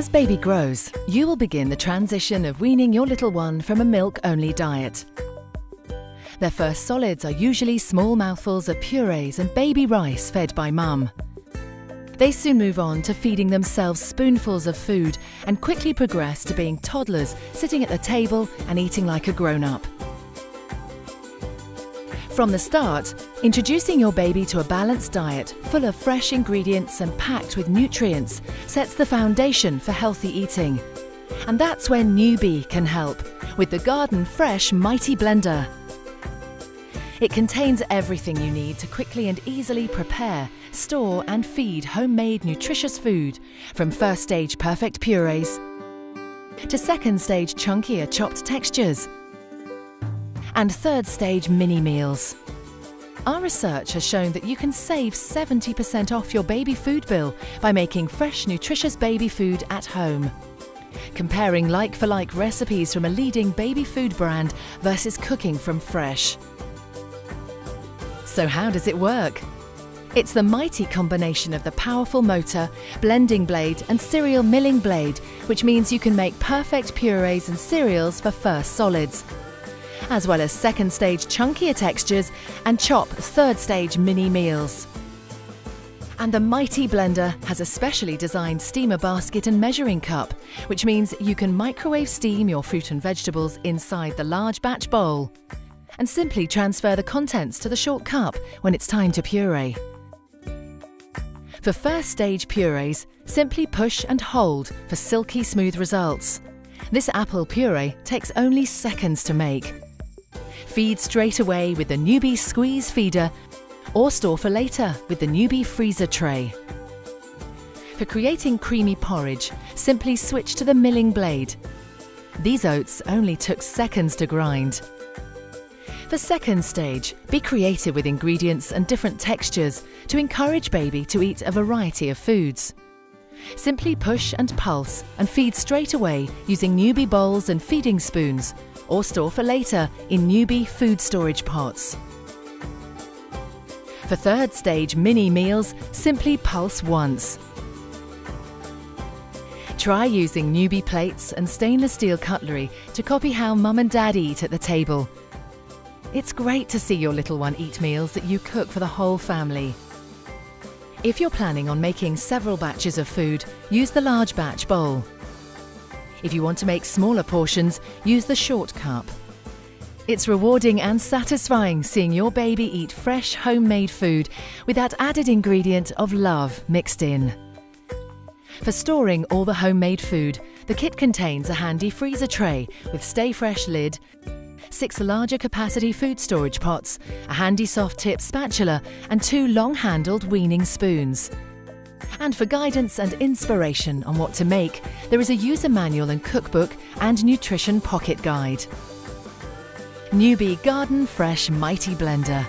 As baby grows, you will begin the transition of weaning your little one from a milk-only diet. Their first solids are usually small mouthfuls of purees and baby rice fed by mum. They soon move on to feeding themselves spoonfuls of food and quickly progress to being toddlers sitting at the table and eating like a grown-up. From the start, introducing your baby to a balanced diet full of fresh ingredients and packed with nutrients sets the foundation for healthy eating. And that's where Nuby can help with the Garden Fresh Mighty Blender. It contains everything you need to quickly and easily prepare, store and feed homemade nutritious food from first stage perfect purees to second stage chunkier chopped textures and third stage mini meals. Our research has shown that you can save 70% off your baby food bill by making fresh, nutritious baby food at home. Comparing like for like recipes from a leading baby food brand versus cooking from fresh. So, how does it work? It's the mighty combination of the powerful motor, blending blade, and cereal milling blade, which means you can make perfect purees and cereals for first solids as well as second stage chunkier textures and chop third stage mini meals. And the Mighty Blender has a specially designed steamer basket and measuring cup, which means you can microwave steam your fruit and vegetables inside the large batch bowl and simply transfer the contents to the short cup when it's time to puree. For first stage purees, simply push and hold for silky smooth results. This apple puree takes only seconds to make Feed straight away with the Nuby Squeeze Feeder or store for later with the Nuby Freezer Tray. For creating creamy porridge, simply switch to the milling blade. These oats only took seconds to grind. For second stage, be creative with ingredients and different textures to encourage baby to eat a variety of foods. Simply push and pulse and feed straight away using Nuby bowls and feeding spoons or store for later in Nuby food storage pots. For third stage mini meals, simply pulse once. Try using Nuby plates and stainless steel cutlery to copy how mum and dad eat at the table. It's great to see your little one eat meals that you cook for the whole family. If you're planning on making several batches of food, use the large batch bowl. If you want to make smaller portions, use the short cup. It's rewarding and satisfying seeing your baby eat fresh homemade food with that added ingredient of love mixed in. For storing all the homemade food, the kit contains a handy freezer tray with stay fresh lid, six larger capacity food storage pots, a handy soft tip spatula and two long handled weaning spoons. And for guidance and inspiration on what to make, there is a user manual and cookbook and nutrition pocket guide. Nuby Garden Fresh Mighty Blender.